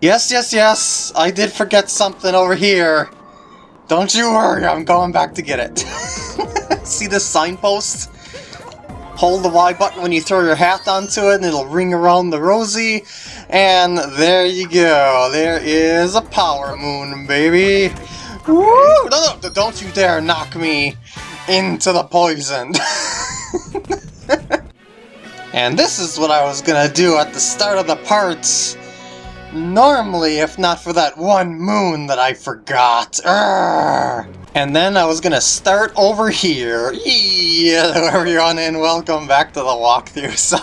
Yes, yes, yes, I did forget something over here. Don't you worry, I'm going back to get it. See this signpost? Hold the Y button when you throw your hat onto it and it'll ring around the rosy. And there you go. There is a power moon, baby. Woo! No, no, don't you dare knock me into the poison. and this is what I was gonna do at the start of the parts. Normally, if not for that one moon that I forgot. Urgh. And then I was gonna start over here. Yeah, everyone, and welcome back to the walkthrough. So,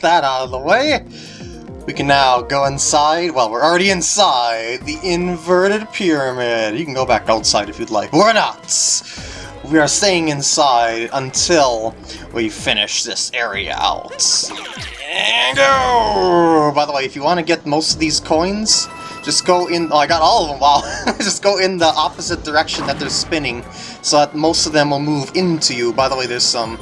that out of the way, we can now go inside. Well, we're already inside the inverted pyramid. You can go back outside if you'd like. We're not! We are staying inside until we finish this area out. By the way, if you want to get most of these coins, just go in... Oh, I got all of them, wow. just go in the opposite direction that they're spinning, so that most of them will move into you. By the way, there's some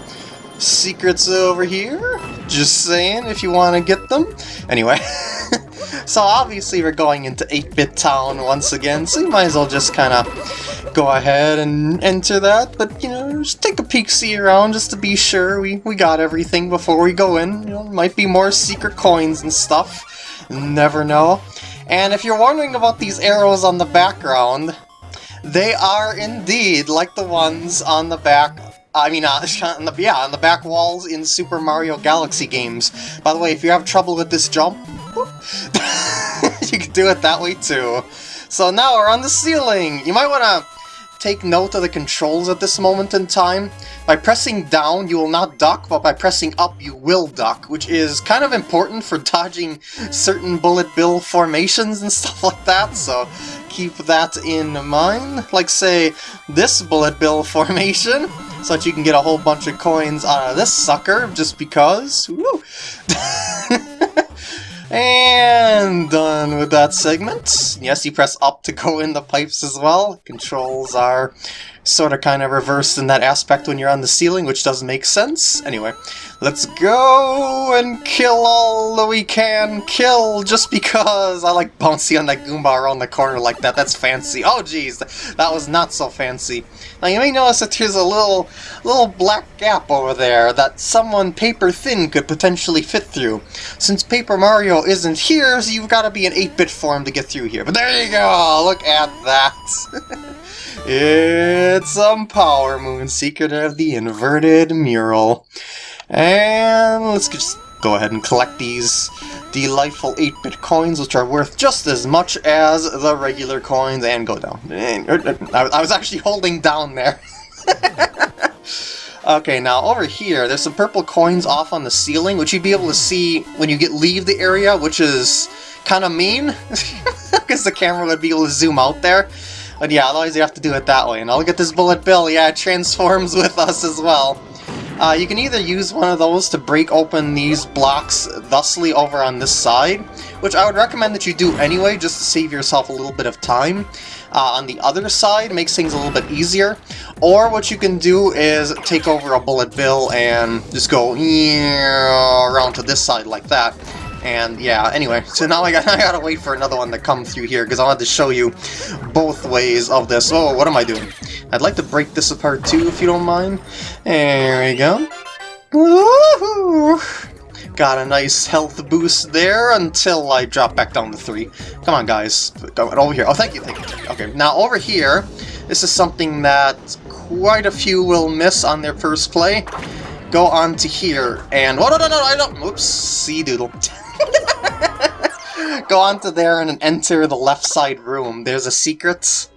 secrets over here. Just saying, if you want to get them. Anyway, so obviously we're going into 8-Bit Town once again, so you might as well just kind of go ahead and enter that, but, you know, just take a peek see around just to be sure we, we got everything before we go in. You know, might be more secret coins and stuff. Never know. And if you're wondering about these arrows on the background, they are indeed like the ones on the back I mean, uh, on the, yeah, on the back walls in Super Mario Galaxy games. By the way, if you have trouble with this jump, you can do it that way too. So now we're on the ceiling! You might want to take note of the controls at this moment in time. By pressing down, you will not duck, but by pressing up, you will duck, which is kind of important for dodging certain bullet bill formations and stuff like that, so keep that in mind. Like, say, this bullet bill formation, so that you can get a whole bunch of coins out of this sucker, just because. And done with that segment. Yes, you press up to go in the pipes as well. Controls are sort of kind of reversed in that aspect when you're on the ceiling, which doesn't make sense. Anyway, let's go and kill all that we can kill just because I like bouncy on that Goomba around the corner like that. That's fancy. Oh geez, that was not so fancy. Now you may notice that there's a little, little black gap over there that someone paper thin could potentially fit through. Since Paper Mario isn't here, so you've got to be an 8-bit form to get through here. But there you go, look at that. It's some Power Moon, Secret of the Inverted Mural. And let's just go ahead and collect these delightful 8-bit coins, which are worth just as much as the regular coins, and go down. Er, er, I was actually holding down there. okay, now over here, there's some purple coins off on the ceiling, which you'd be able to see when you get leave the area, which is kind of mean, because the camera would be able to zoom out there. But yeah, otherwise you have to do it that way. And I'll at this bullet bill, yeah, it transforms with us as well. Uh, you can either use one of those to break open these blocks thusly over on this side, which I would recommend that you do anyway, just to save yourself a little bit of time. Uh, on the other side makes things a little bit easier. Or what you can do is take over a bullet bill and just go around to this side like that. And yeah, anyway, so now I, got, I gotta wait for another one to come through here, because I wanted to show you both ways of this. Oh, what am I doing? I'd like to break this apart too, if you don't mind. There we go. Got a nice health boost there until I drop back down to 3. Come on, guys. Go over here. Oh, thank you, thank you. Okay, now over here, this is something that quite a few will miss on their first play. Go on to here, and... Oh, no, no, no, I don't... Oops, see doodle. Go on to there and enter the left side room. There's a secret.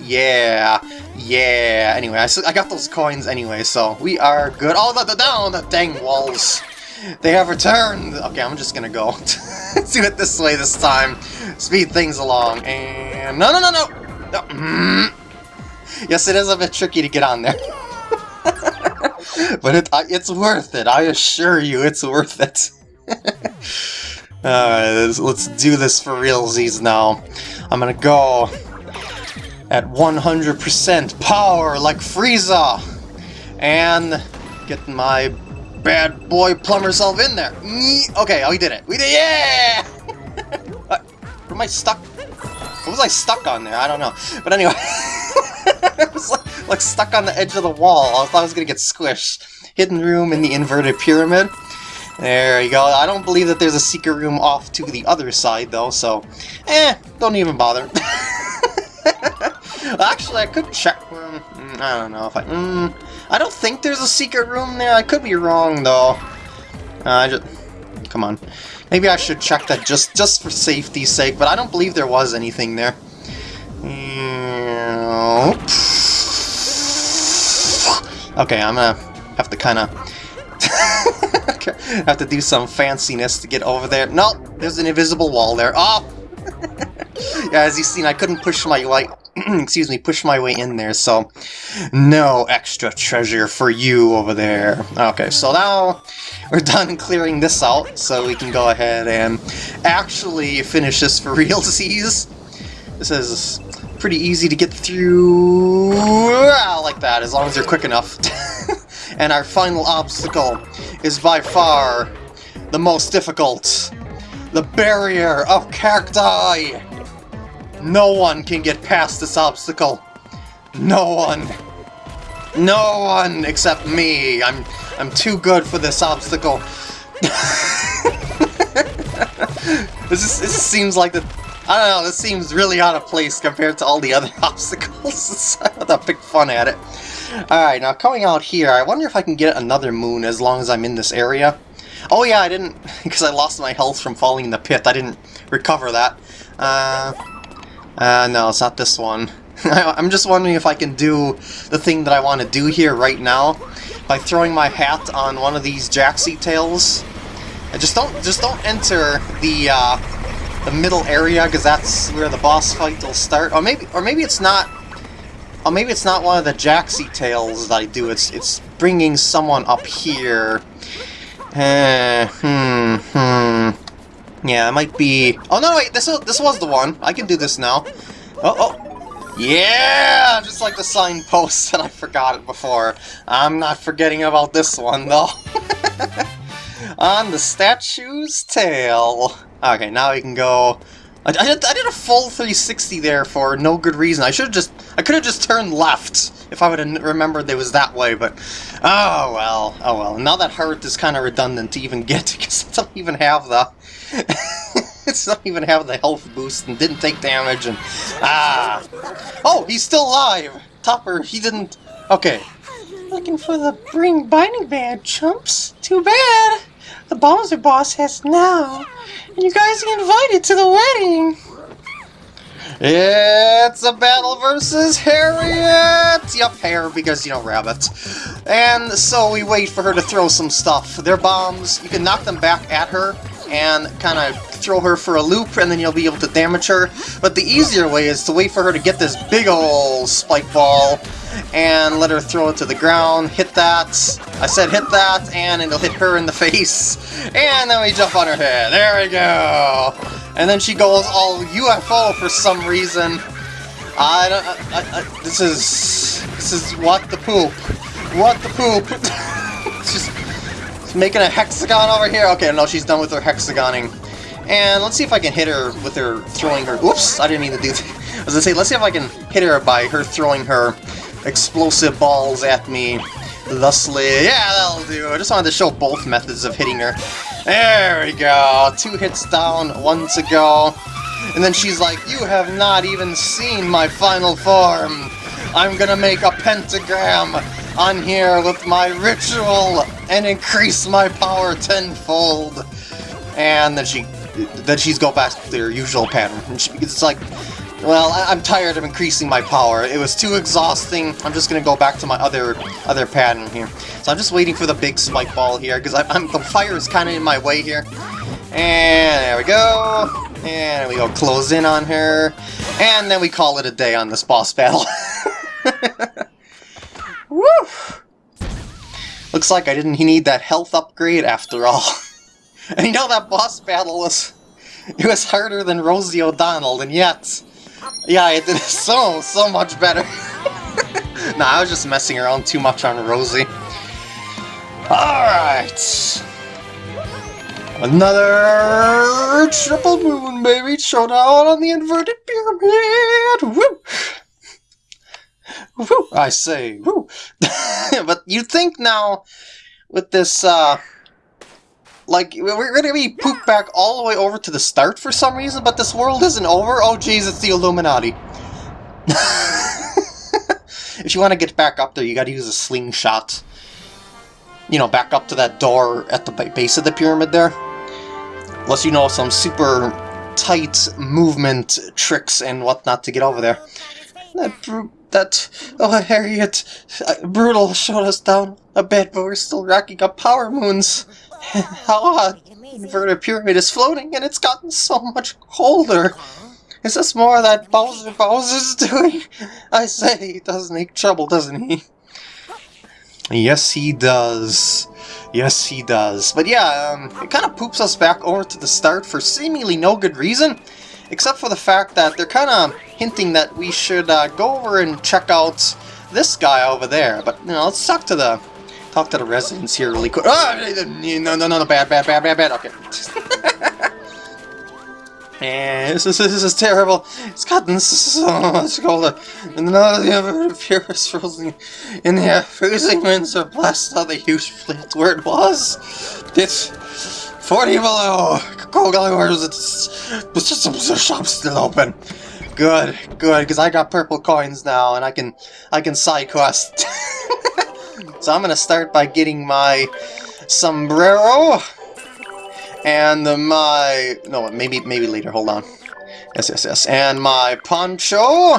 Yeah, yeah. Anyway, I, I got those coins anyway, so we are good. Oh, the, down, the dang walls. They have returned. Okay, I'm just gonna go. Let's do it this way this time. Speed things along. And no, no, no, no. no. Mm. Yes, it is a bit tricky to get on there. but it, it's worth it. I assure you, it's worth it. Alright, let's do this for realsies now. I'm gonna go at 100% power like Frieza! And get my bad boy plumber self in there. Okay, oh, we did it. We did Yeah! what, uh, am I stuck? What was I stuck on there? I don't know. But anyway, was like, like stuck on the edge of the wall. I thought I was gonna get squished. Hidden room in the inverted pyramid. There you go. I don't believe that there's a secret room off to the other side, though, so... Eh, don't even bother. Actually, I could check... Mm, I don't know if I... Mm, I don't think there's a secret room there. I could be wrong, though. Uh, I just... Come on. Maybe I should check that just, just for safety's sake, but I don't believe there was anything there. Okay, I'm gonna have to kind of... have to do some fanciness to get over there. No, there's an invisible wall there. Oh! yeah, as you've seen, I couldn't push my way, excuse me, push my way in there, so no extra treasure for you over there. Okay, so now we're done clearing this out, so we can go ahead and actually finish this for realsies. This is pretty easy to get through ah, like that, as long as you're quick enough. and our final obstacle is by far the most difficult. The barrier of cacti! No one can get past this obstacle. No one. No one except me. I'm I'm too good for this obstacle. this is, this seems like the I don't know, this seems really out of place compared to all the other obstacles. I have to pick fun at it. Alright, now coming out here, I wonder if I can get another moon as long as I'm in this area. Oh yeah, I didn't, because I lost my health from falling in the pit, I didn't recover that. Uh, uh, no, it's not this one. I'm just wondering if I can do the thing that I want to do here right now by throwing my hat on one of these Jaxi tails. I just don't just don't enter the uh, the middle area because that's where the boss fight will start. Or maybe or maybe it's not Oh, maybe it's not one of the Jaxi tails that I do. It's it's bringing someone up here. Uh, hmm, hmm. Yeah, it might be... Oh, no, wait, this, was, this was the one. I can do this now. Oh, oh. Yeah! Just like the signpost that I forgot it before. I'm not forgetting about this one, though. On the statue's tail. Okay, now we can go I, I, did, I did a full 360 there for no good reason. I should have just... I could have just turned left if I would have remembered it was that way, but... Oh, well. Oh, well. Now that heart is kind of redundant to even get, because it doesn't even have the... it doesn't even have the health boost and didn't take damage, and... Ah! Oh, he's still alive! Topper, he didn't... Okay. Looking for the Bring Binding Band, chumps? Too bad! The Bowser boss has now, and you guys get invited to the wedding. It's a battle versus Harriet! Yep, hair, because, you know, rabbit. And so we wait for her to throw some stuff. They're bombs. You can knock them back at her and kind of throw her for a loop, and then you'll be able to damage her. But the easier way is to wait for her to get this big ol' spike ball and let her throw it to the ground, hit that, I said hit that, and it'll hit her in the face, and then we jump on her head, there we go! And then she goes all UFO for some reason. I don't, I, I, this is, this is what the poop, what the poop. she's, making a hexagon over here, okay, no, she's done with her hexagoning. And let's see if I can hit her with her throwing her, oops, I didn't mean to do that. I was gonna say, let's see if I can hit her by her throwing her explosive balls at me. Thusly, yeah, that'll do. I just wanted to show both methods of hitting her. There we go. Two hits down, one to go. And then she's like, you have not even seen my final form. I'm gonna make a pentagram on here with my ritual and increase my power tenfold. And then she, then she's go back to their usual pattern. It's like, well, I am tired of increasing my power. It was too exhausting. I'm just gonna go back to my other other pattern here. So I'm just waiting for the big spike ball here, because I'm the fire is kind of in my way here. And there we go. And we go close in on her. And then we call it a day on this boss battle. Woo! Looks like I didn't need that health upgrade after all. and you know that boss battle was... It was harder than Rosie O'Donnell, and yet... Yeah, it did so, so much better. nah, I was just messing around too much on Rosie. Alright. Another triple moon, baby! Showdown on the inverted pyramid! Woo! Woo! I say, but you think now, with this, uh... Like, we're gonna be pooped back all the way over to the start for some reason, but this world isn't over? Oh jeez, it's the Illuminati. if you want to get back up there, you gotta use a slingshot. You know, back up to that door at the base of the pyramid there. Unless you know some super tight movement tricks and whatnot to get over there. That that oh Harriet, uh, brutal showed us down a bit, but we're still racking up power moons. How! Inverted pyramid is floating, and it's gotten so much colder. Is this more that Bowser Bowser's doing? I say, he does make trouble, doesn't he? Yes, he does. Yes, he does. But yeah, um, it kind of poops us back over to the start for seemingly no good reason, except for the fact that they're kind of hinting that we should uh, go over and check out this guy over there. But, you know, let's talk to the talk to the residents here really quick. Oh, no, no, no, no, bad, bad, bad, bad, bad. Okay. And this is, this is terrible. It's gotten so much colder. And of the other pure frozen in the freezing winds have blasted out the huge fleet where it was. It's 40 below. Cold hours, it's, some shops still open. Good, good, because I got purple coins now and I can I can side quest. so I'm gonna start by getting my sombrero and my... No, maybe maybe later, hold on. Yes, yes, yes. And my poncho,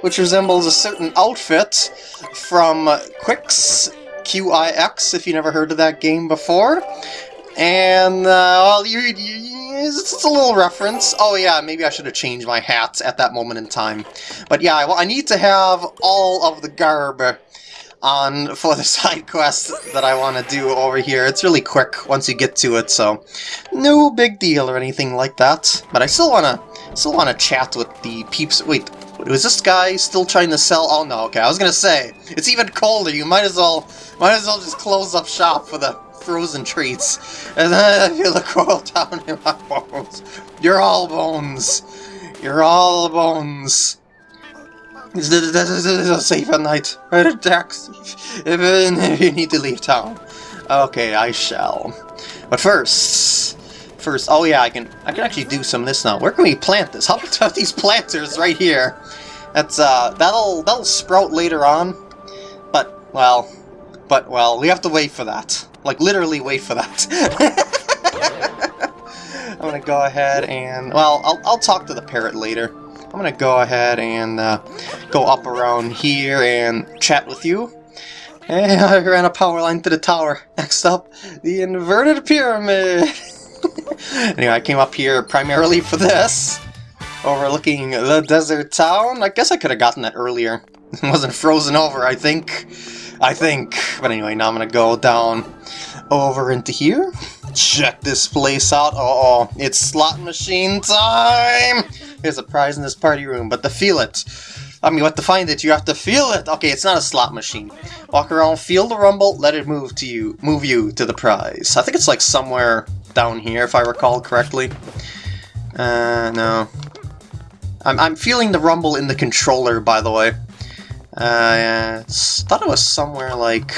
which resembles a certain outfit from Qix, Q-I-X, if you never heard of that game before. And, uh, well, you, you, it's a little reference. Oh yeah, maybe I should have changed my hat at that moment in time. But yeah, well, I need to have all of the garb on for the side quest that I want to do over here. It's really quick once you get to it, so no big deal or anything like that. But I still want to still want to chat with the peeps. Wait, was this guy still trying to sell? Oh no, okay. I was gonna say it's even colder. You might as well might as well just close up shop for the frozen treats. And then I feel the coil down in my bones. You're all bones. You're all bones. Safe at night. Dax, if you need to leave town. Okay, I shall. But first, first, oh yeah, I can, I can actually do some of this now. Where can we plant this? How about these planters right here? That's uh, that'll that'll sprout later on. But well, but well, we have to wait for that. Like literally wait for that. I'm gonna go ahead and well, I'll I'll talk to the parrot later. I'm gonna go ahead and uh, go up around here and chat with you. And I ran a power line to the tower. Next up, the inverted pyramid. anyway, I came up here primarily for this. Overlooking the desert town. I guess I could have gotten that earlier. It wasn't frozen over, I think. I think. But anyway, now I'm gonna go down over into here. Check this place out. Uh oh, it's slot machine time! There's a prize in this party room, but to feel it, I mean, what to find it, you have to feel it. Okay, it's not a slot machine. Walk around, feel the rumble, let it move to you, move you to the prize. I think it's like somewhere down here, if I recall correctly. Uh, no. I'm, I'm feeling the rumble in the controller, by the way. Uh, I thought it was somewhere like...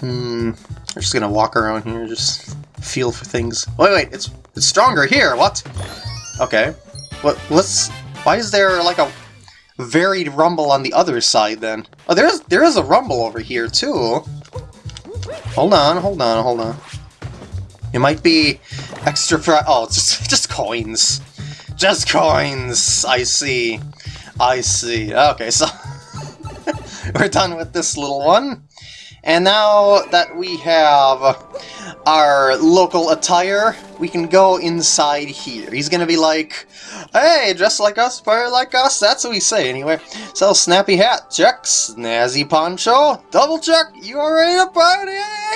Hmm, I'm just gonna walk around here, just feel for things. Wait, wait, it's it's stronger here, what? Okay. What, let's... Why is there, like, a varied rumble on the other side, then? Oh, there is, there is a rumble over here, too. Hold on, hold on, hold on. It might be extra for... Oh, just, just coins. Just coins! I see. I see. Okay, so... we're done with this little one. And now that we have our local attire, we can go inside here. He's gonna be like, hey, dress like us, wear like us, that's what we say anyway. So, snappy hat, check, snazzy poncho, double check, you are ready to party,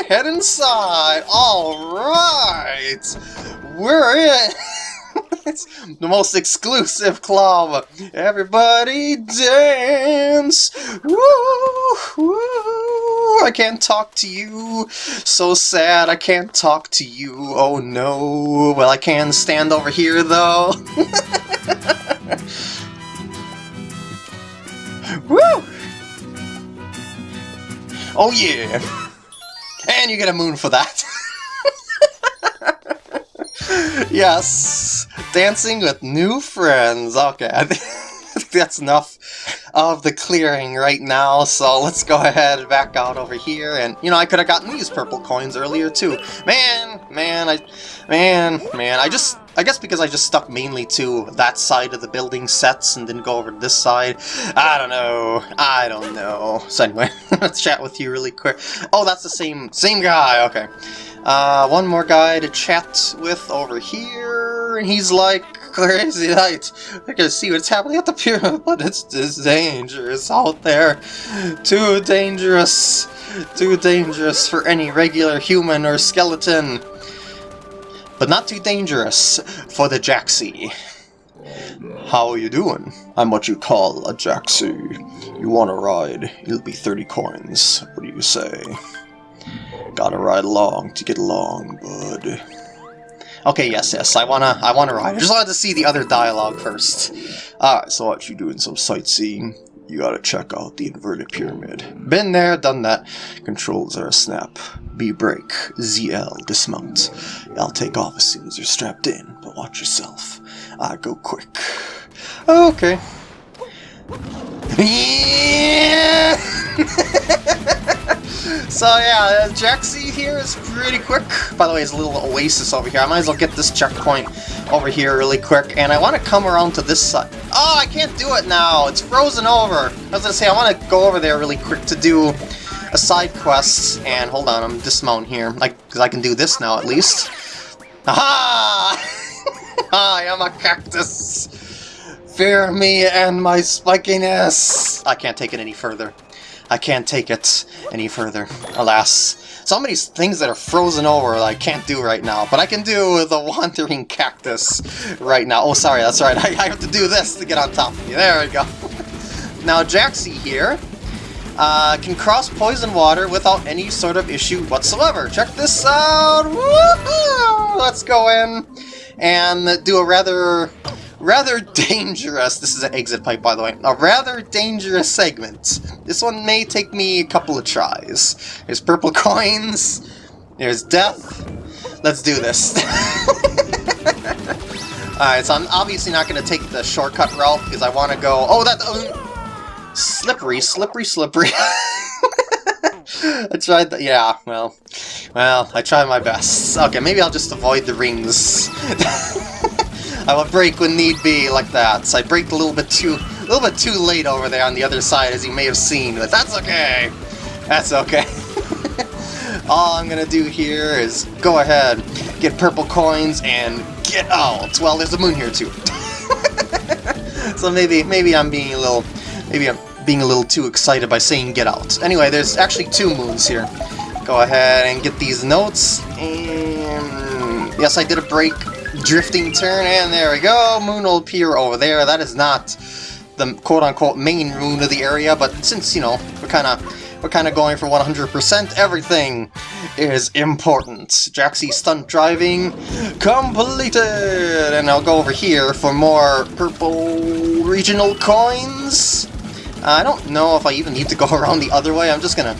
head inside, alright, we're in. it's the most exclusive club. Everybody dance! Woo! Woo! I can't talk to you. So sad, I can't talk to you. Oh no. Well, I can stand over here though. Woo! Oh yeah! And you get a moon for that. yes, dancing with new friends. Okay, that's enough of the clearing right now, so let's go ahead and back out over here, and, you know, I could have gotten these purple coins earlier, too. Man, man, I, man, man, I just, I guess because I just stuck mainly to that side of the building sets and didn't go over to this side. I don't know. I don't know. So anyway, let's chat with you really quick. Oh, that's the same, same guy, okay. Uh, one more guy to chat with over here, and he's like, crazy night. I can see what's happening at the pyramid, but it's, dangerous out there. Too dangerous. Too dangerous for any regular human or skeleton. But not too dangerous for the Jaxi. How are you doing? I'm what you call a Jaxi. You want to ride? It'll be 30 coins. What do you say? Gotta ride along to get along, bud. Okay, yes, yes, I wanna, I wanna ride. I just wanted to see the other dialogue first. Alright, so what, you doing some sightseeing? You gotta check out the inverted pyramid. Been there, done that. Controls are a snap. B brake, ZL, dismount. I'll take off as soon as you're strapped in, but watch yourself. I go quick. Okay. Yeah! So yeah, uh, Jaxi here is pretty quick. By the way, there's a little oasis over here. I might as well get this checkpoint over here really quick. And I want to come around to this side. Oh, I can't do it now. It's frozen over. I was to say, I want to go over there really quick to do a side quest. And hold on, I'm dismount here. like Because I can do this now at least. Aha! I am a cactus. Fear me and my spikiness. I can't take it any further. I can't take it any further, alas. So many things that are frozen over that I can't do right now, but I can do the Wandering Cactus right now. Oh, sorry, that's right, I, have to do this to get on top of you. There we go. now, Jaxi here uh, can cross poison water without any sort of issue whatsoever. Check this out! Let's go in and do a rather rather dangerous, this is an exit pipe by the way, a rather dangerous segment. This one may take me a couple of tries. There's purple coins, there's death, let's do this. Alright, so I'm obviously not going to take the shortcut route because I want to go, oh that, um, slippery, slippery, slippery. I tried yeah, well, well, I tried my best. Okay, maybe I'll just avoid the rings. I will break when need be like that. So I braked a little bit too a little bit too late over there on the other side as you may have seen, but that's okay. That's okay. All I'm gonna do here is go ahead, get purple coins, and get out. Well, there's a moon here too. so maybe maybe I'm being a little maybe I'm being a little too excited by saying get out. Anyway, there's actually two moons here. Go ahead and get these notes, and yes, I did a break drifting turn, and there we go, moon will appear over there. That is not the quote-unquote main moon of the area, but since, you know, we're kind of we're kind of going for 100%, everything is important. Jaxi stunt driving completed! And I'll go over here for more purple regional coins. I don't know if I even need to go around the other way, I'm just gonna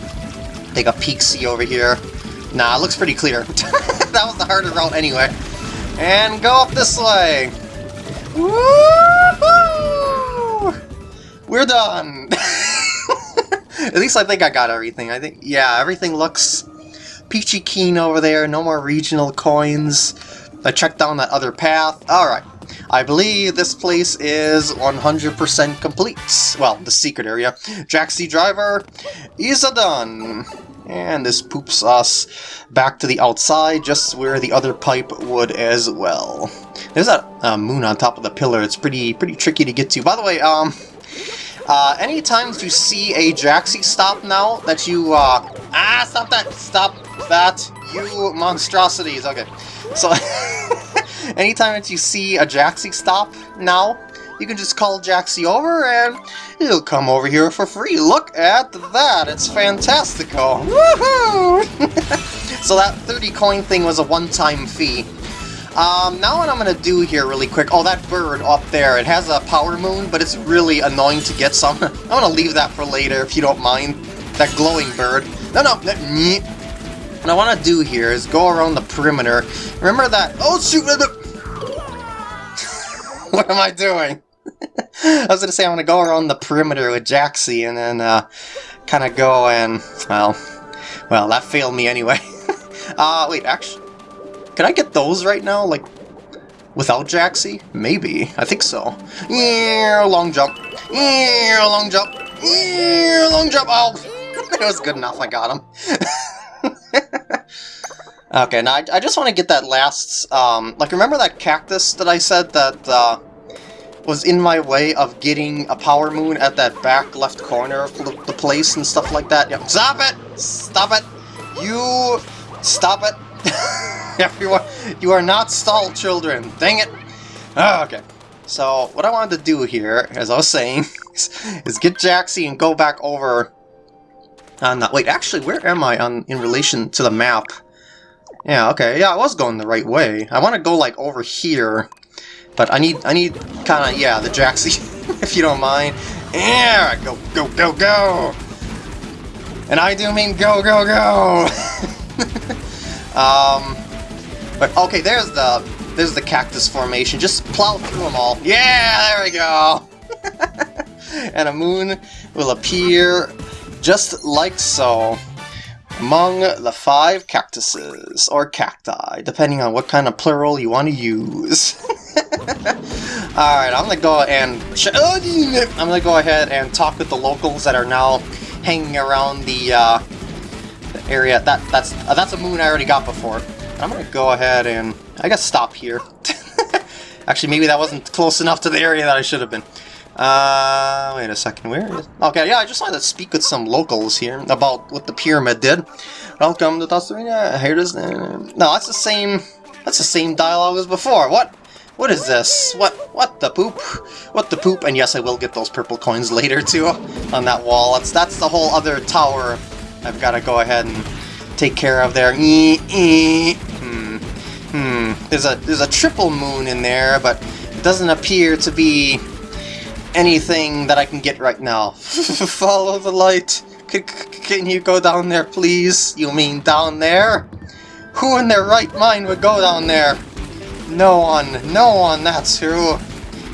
take a peek-see over here. Nah, it looks pretty clear. that was the harder route anyway. And go up this way! We're done! At least I think I got everything. I think, yeah, everything looks peachy keen over there. No more regional coins. I checked down that other path. Alright. I believe this place is 100% complete. Well, the secret area. Jaxi Driver is done. And this poops us back to the outside, just where the other pipe would as well. There's that uh, moon on top of the pillar. It's pretty pretty tricky to get to. By the way, um, uh, any times you see a Jaxi stop now that you, uh, ah, stop that, stop that, you monstrosities. Okay, so anytime that you see a Jaxi stop now, you can just call Jaxi over and he'll come over here for free. Look at that! It's fantastical! Woohoo! so that 30 coin thing was a one-time fee. Um, now what I'm gonna do here really quick, oh that bird up there, it has a power moon, but it's really annoying to get, some. I'm, I'm gonna leave that for later if you don't mind. That glowing bird. No, no, no what I want to do here is go around the perimeter. Remember that... Oh, shoot! what am I doing? I was going to say I'm going to go around the perimeter with Jaxi and then uh, kind of go and... Well, well, that failed me anyway. uh, wait, actually... Can I get those right now? Like, without Jaxi? Maybe. I think so. Yeah, long jump. Yeah, long jump. Yeah, long jump. Oh, it was good enough. I got him. Okay, now I, I just want to get that last, um, like remember that cactus that I said that, uh, was in my way of getting a power moon at that back left corner of the place and stuff like that? Yeah, stop it! Stop it! You... Stop it! Everyone, you are not stall children! Dang it! Oh, okay. So, what I wanted to do here, as I was saying, is, is get Jaxi and go back over on uh, wait, actually, where am I on in relation to the map? Yeah, okay, yeah, I was going the right way. I want to go, like, over here. But I need, I need kind of, yeah, the Jaxi, if you don't mind. Yeah, go, go, go, go! And I do mean go, go, go! um, but, okay, there's the, there's the cactus formation. Just plow through them all. Yeah, there we go! and a moon will appear just like so, among the five cactuses, or cacti, depending on what kind of plural you want to use. Alright, I'm gonna go and I'm gonna go ahead and talk with the locals that are now hanging around the, uh, the area. That that's uh, that's a moon I already got before. I'm gonna go ahead and I guess stop here. Actually, maybe that wasn't close enough to the area that I should have been. Uh, wait a second, where is... Okay, yeah, I just wanted to speak with some locals here about what the pyramid did. Welcome to Tostarena, here it is... Uh, no, that's the same... That's the same dialogue as before. What? What is this? What what the poop? What the poop? And yes, I will get those purple coins later, too, on that wall. That's, that's the whole other tower I've got to go ahead and take care of there. Hmm. Hmm. There's a, there's a triple moon in there, but it doesn't appear to be anything that I can get right now. Follow the light. C can you go down there, please? You mean down there? Who in their right mind would go down there? No one, no one, that's who.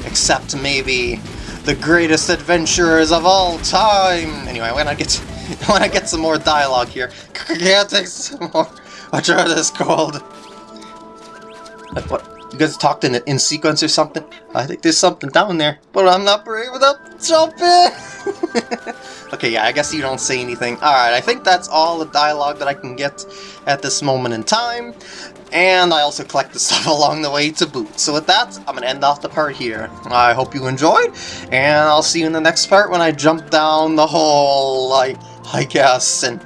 Except maybe the greatest adventurers of all time. Anyway, when I get when I get some more dialogue here, can't take some more. What are this called? What? You guys talked in, in sequence or something? I think there's something down there, but I'm not brave enough to jump in! okay, yeah, I guess you don't say anything. Alright, I think that's all the dialogue that I can get at this moment in time. And I also collect the stuff along the way to boot. So with that, I'm going to end off the part here. I hope you enjoyed, and I'll see you in the next part when I jump down the hole, like, I guess, and